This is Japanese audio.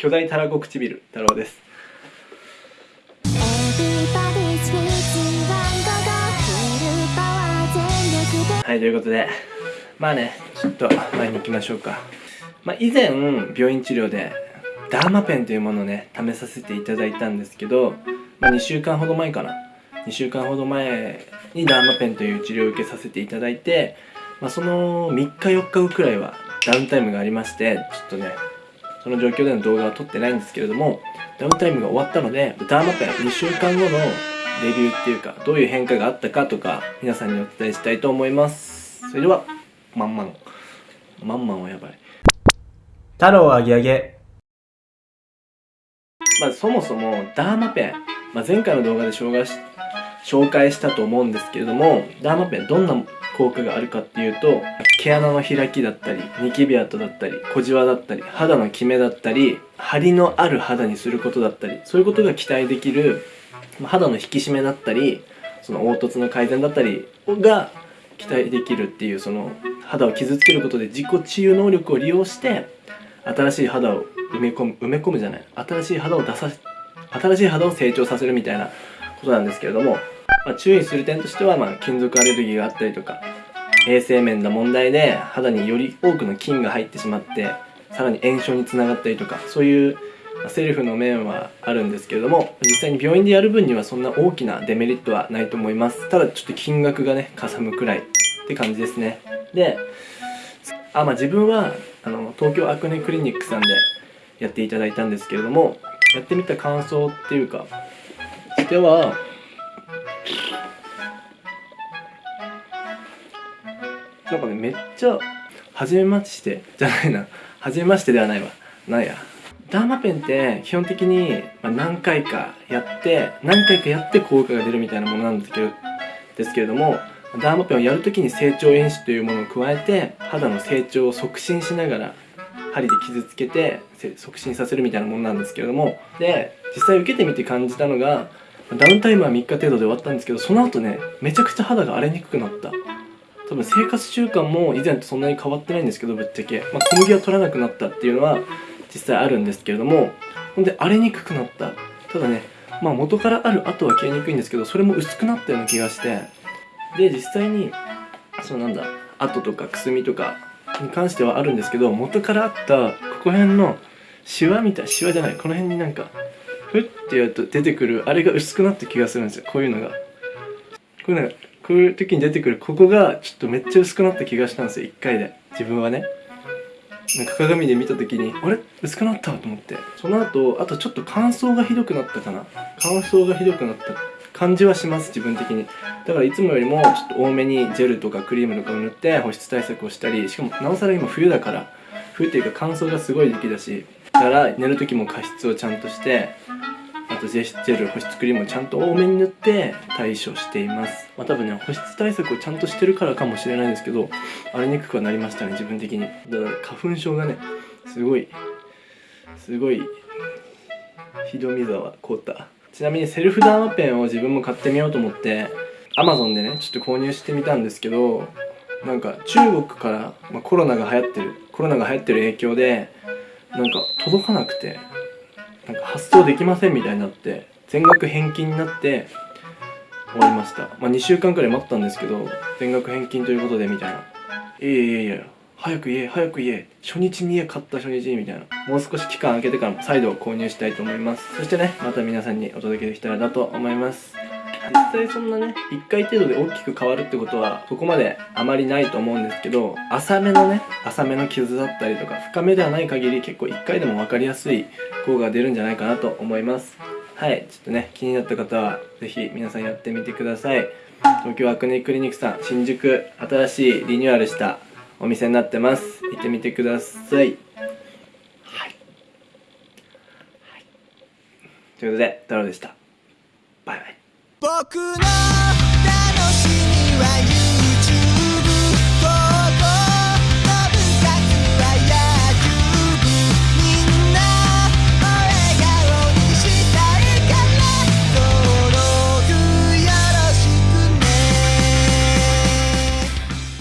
巨大たらこ唇太郎です。はいということでまあねちょっと前に行きましょうか。まあ以前病院治療でダーマペンというものをね試させていただいたんですけど、まあ、2週間ほど前かな。2週間ほど前にダーマペンという治療を受けさせていただいて、まあ、その3日4日後くらいはダウンタイムがありましてちょっとねその状況での動画は撮ってないんですけれどもダウンタイムが終わったのでダーマペン2週間後のレビューっていうかどういう変化があったかとか皆さんにお伝えしたいと思います。それではまんまんまんまんはやばい。太郎あげあげ。まずそもそもダーマペン、まあ、前回の動画で紹介し紹介したと思うんですけれどもダーマペンどんな効果があるかっていうと毛穴の開きだったりニキビ跡だったり小じわだったり肌のキメだったり張りのある肌にすることだったりそういうことが期待できる肌の引き締めだったりその凹凸の改善だったりが期待できるっていうその肌を傷つけることで自己治癒能力を利用して新しい肌を埋め込む埋め込むじゃない新しい肌を出さ新しい肌を成長させるみたいなことなんですけれども、まあ、注意する点としては、まあ、金属アレルギーがあったりとか衛生面の問題で肌により多くの菌が入ってしまってさらに炎症につながったりとかそういうセルフの面はあるんですけれども実際に病院でやる分にはそんな大きなデメリットはないと思います。ただちょっと金額がねかさむくらいって感じですね。であまあ自分はあの東京アクネクリニックさんでやっていただいたんですけれどもやってみた感想っていうかしてはなんかねめっちゃ初めましてじゃないな。初めましてではないわ。なんや。ダーマペンって基本的に何回かやって何回かやって効果が出るみたいなものなんですけどですけれどもダーマペンをやるときに成長因子というものを加えて肌の成長を促進しながら針で傷つけて促進させるみたいなものなんですけれども。で実際受けてみて感じたのがダウンタイムは3日程度で終わったんですけどその後ねめちゃくちゃ肌が荒れにくくなった。多分生活習慣も以前とそんなに変わってないんですけどぶっちゃけ、まあ、小麦は取らなくなったっていうのは実際あるんですけれどもほんで荒れにくくなった。ただねまあ元からある跡は消えにくいんですけどそれも薄くなったような気がして。で実際にそうなんだ跡とかくすみとかに関してはあるんですけど元からあったここ辺のシワみたいシワじゃないこの辺になんかふってやると出てくるあれが薄くなった気がするんですよ。こういうのが。こういうのがこういう時に出てくるここがちょっとめっちゃ薄くなった気がしたんですよ。1回で。自分はね。なんか鏡で見た時にあれ？薄くなったと思って。その後あとちょっと乾燥がひどくなったかな。乾燥がひどくなった感じはします自分的に。だからいつもよりもちょっと多めにジェルとかクリームとかを塗って保湿対策をしたりしかもなおさら今冬だから冬っていうか乾燥がすごい時期だしだから寝る時も加湿をちゃんとしてとジェル保湿クリームをちゃんと多めに塗って対処しています。まあ多分ね保湿対策をちゃんとしてるからかもしれないんですけど荒れにくくはなりましたね自分的に。だから花粉症がねすごいすごいひどみ沢凍った。ちなみにセルフダーマペンを自分も買ってみようと思って Amazon でねちょっと購入してみたんですけどなんか中国から、まあ、コロナが流行ってるコロナが流行ってる影響でなんか届かなくて。なんか発送できませんみたいになって全額返金になって終わりました。まあ2週間くらい待ったんですけど全額返金ということでみたいな。いやいやいや早く言え早く言え。初日に家買った初日にみたいな。もう少し期間空けてから再度購入したいと思います。そしてねまた皆さんにお届けできたらなと思います。実際そんなね1回程度で大きく変わるってことはそこまであまりないと思うんですけど浅めのね浅めの傷だったりとか深めではない限り結構1回でも分かりやすい効果が出るんじゃないかなと思います。はいちょっとね気になった方は是非皆さんやってみてください。東京アクネクリニックさん新宿新しいリニューアルしたお店になってます行ってみてくださいはい、はい、ということで太郎でしたバイバイ僕の楽しみは夢。